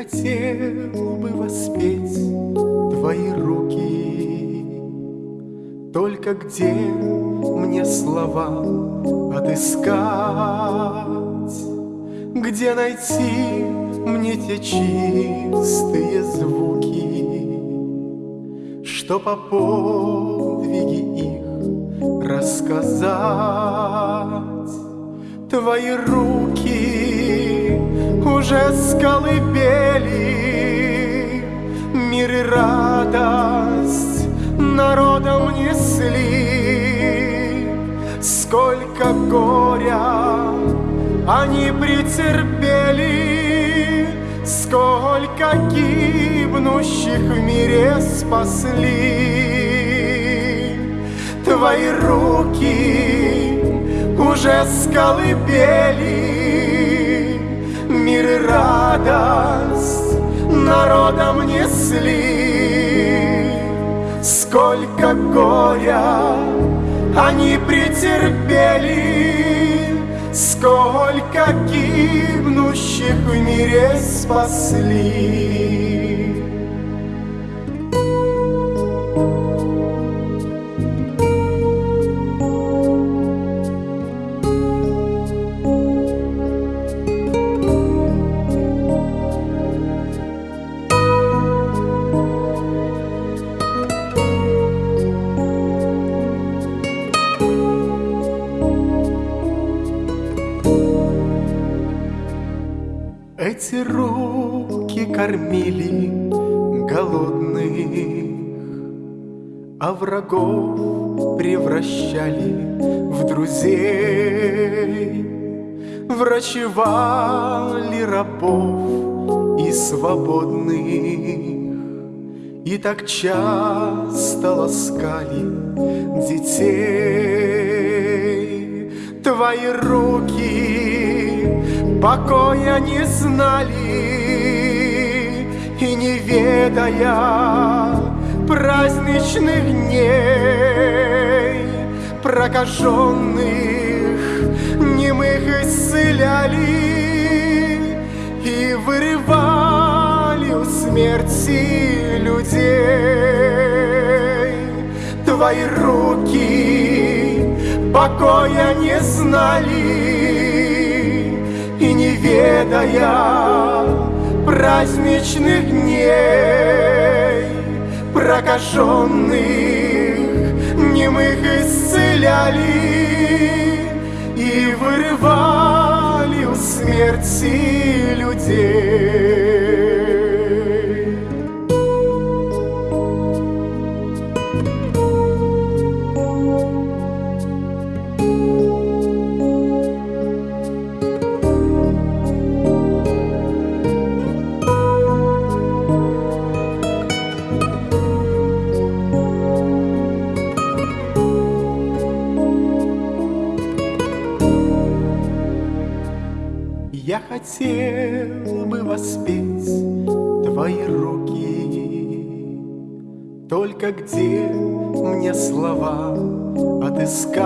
хотел бы воспеть твои руки. Только где мне слова отыскать? Где найти мне те чистые звуки, Что по подвиге их рассказать? Твои руки уже с колыбели Мир и радость народом несли. Сколько горя они претерпели, Сколько гибнущих в мире спасли. Твои руки уже с колыбели Мир и радость народом несли. Сколько горя они претерпели Сколько гибнущих в мире спасли Эти руки кормили голодных, А врагов превращали в друзей, Врачевали рабов и свободных, И так часто ласкали детей. Твои руки покоя не знали И не ведая праздничных дней. Прокаженных, немых исцеляли И вырывали у смерти людей. Твои руки покоя не знали не ведая праздничных дней Прокаженных, немых исцеляли Хотел бы воспеть твои руки, Только где мне слова отыскать?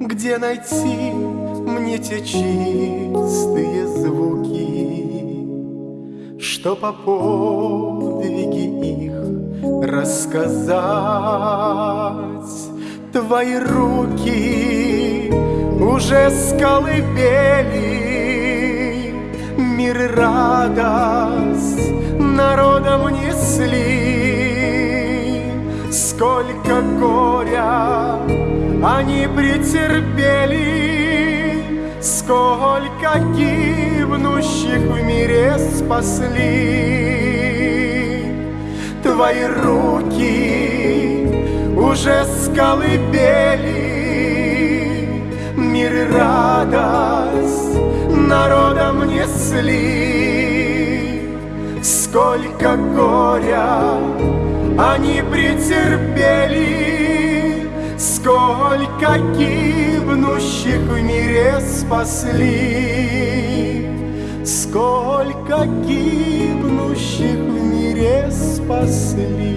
Где найти мне те чистые звуки, Что по подвиге их рассказать? Твои руки уже с колыбели Мир и радость народом несли. Сколько горя они претерпели. Сколько гибнущих в мире спасли. Твои руки уже с колыбели Мир и радость народом несли. Сколько горя они претерпели. Сколько гибнущих в мире спасли. Сколько гибнущих в мире спасли